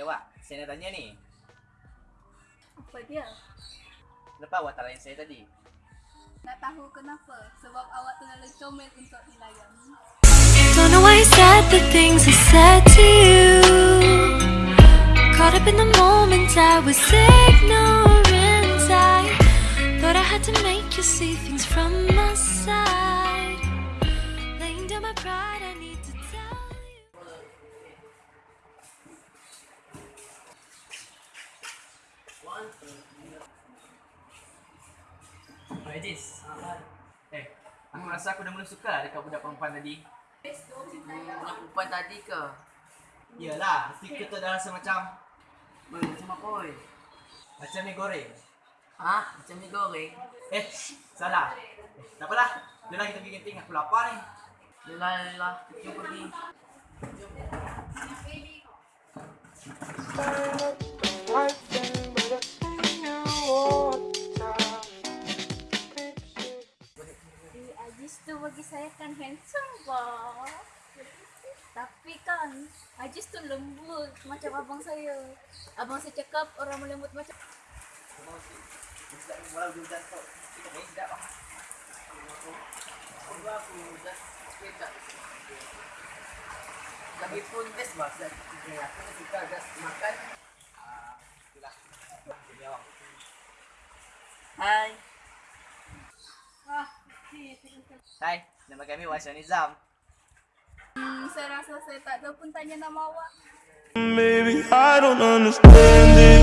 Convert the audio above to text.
Ya, Wak. Saya nak tanya ni. Apa dia? Kenapa awak tak layan saya tadi? Nak tahu kenapa? Sebab awak terlalu comel untuk dilayan. Don't know why I said the things I said to you. Caught up in the moment, I was ignorant. I thought I had to make you see things from my side. Oh, Ejis. Eh, aku rasa aku dah mula suka dekat budak perempuan tadi. Budak perempuan tadi ke? Yalah, stiker tu dah rasa macam macam apa boy? macam ni goreng. Ha? Macam ni goreng? Eh, salah. Eh, tak apalah. Jomlah kita pergi kantin. Aku lapar ni. Lelah, lelah. Jom pergi. Si bagi saya kan handsome bah. Tapi kan Ajis tu lembut macam abang saya. Abang saya cakap orang melembut macam Walau dia hujan kau. Kita main sedap lah. Aku dah sepeda. Lagi pun best bah. Sebab aku suka just makan. Ah, itulah. Hai. Hai, nama kami Wasyan Nizam. hmm, saya rasa saya tak tahu pun tanya nama awak. Maybe I don't understand change.